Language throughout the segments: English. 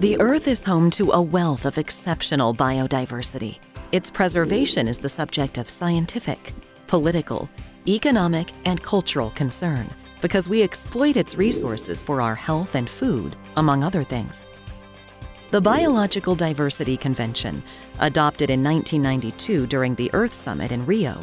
The Earth is home to a wealth of exceptional biodiversity. Its preservation is the subject of scientific, political, economic, and cultural concern because we exploit its resources for our health and food, among other things. The Biological Diversity Convention, adopted in 1992 during the Earth Summit in Rio,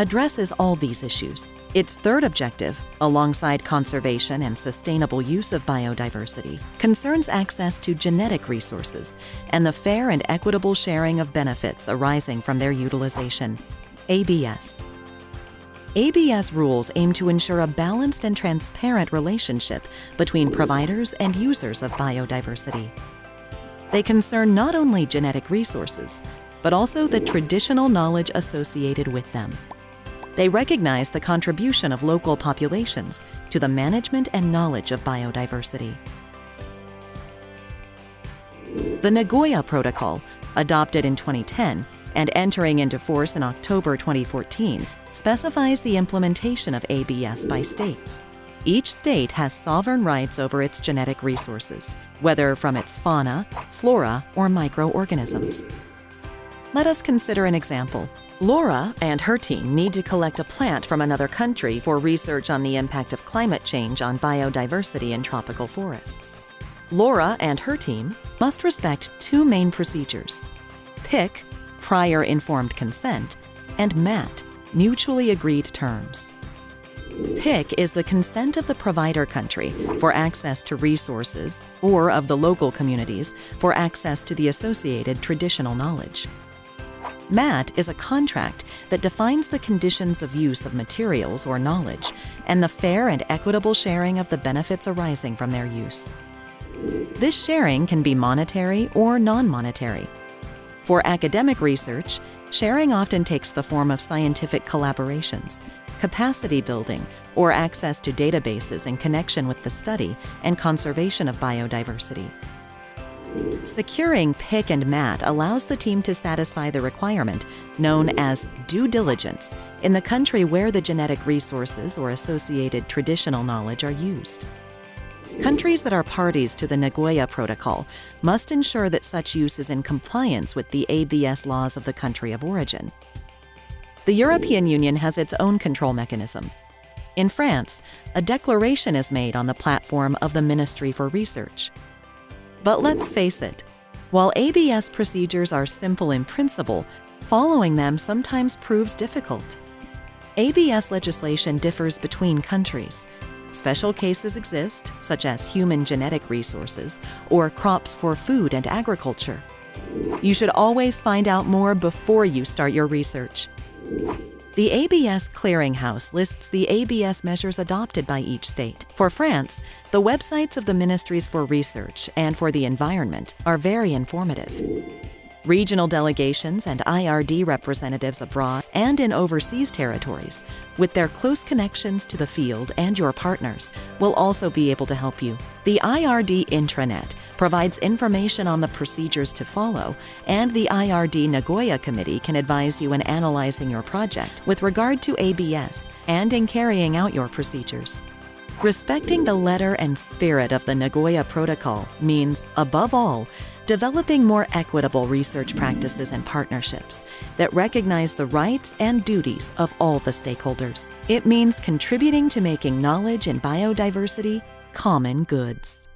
addresses all these issues. Its third objective, alongside conservation and sustainable use of biodiversity, concerns access to genetic resources and the fair and equitable sharing of benefits arising from their utilization. ABS. ABS rules aim to ensure a balanced and transparent relationship between providers and users of biodiversity. They concern not only genetic resources, but also the traditional knowledge associated with them. They recognize the contribution of local populations to the management and knowledge of biodiversity. The Nagoya Protocol, adopted in 2010 and entering into force in October 2014, specifies the implementation of ABS by states. Each state has sovereign rights over its genetic resources, whether from its fauna, flora, or microorganisms. Let us consider an example. Laura and her team need to collect a plant from another country for research on the impact of climate change on biodiversity in tropical forests. Laura and her team must respect two main procedures. PIC, prior informed consent, and MAT, mutually agreed terms. PIC is the consent of the provider country for access to resources or of the local communities for access to the associated traditional knowledge. MAT is a contract that defines the conditions of use of materials or knowledge and the fair and equitable sharing of the benefits arising from their use. This sharing can be monetary or non-monetary. For academic research, sharing often takes the form of scientific collaborations, capacity building, or access to databases in connection with the study and conservation of biodiversity. Securing PIC and MAT allows the team to satisfy the requirement known as due diligence in the country where the genetic resources or associated traditional knowledge are used. Countries that are parties to the Nagoya Protocol must ensure that such use is in compliance with the ABS laws of the country of origin. The European Union has its own control mechanism. In France, a declaration is made on the platform of the Ministry for Research. But let's face it, while ABS procedures are simple in principle, following them sometimes proves difficult. ABS legislation differs between countries. Special cases exist, such as human genetic resources or crops for food and agriculture. You should always find out more before you start your research. The ABS Clearinghouse lists the ABS measures adopted by each state. For France, the websites of the Ministries for Research and for the Environment are very informative. Regional delegations and IRD representatives abroad and in overseas territories, with their close connections to the field and your partners, will also be able to help you. The IRD intranet provides information on the procedures to follow, and the IRD Nagoya Committee can advise you in analyzing your project with regard to ABS and in carrying out your procedures. Respecting the letter and spirit of the Nagoya Protocol means, above all, developing more equitable research practices and partnerships that recognize the rights and duties of all the stakeholders. It means contributing to making knowledge and biodiversity common goods.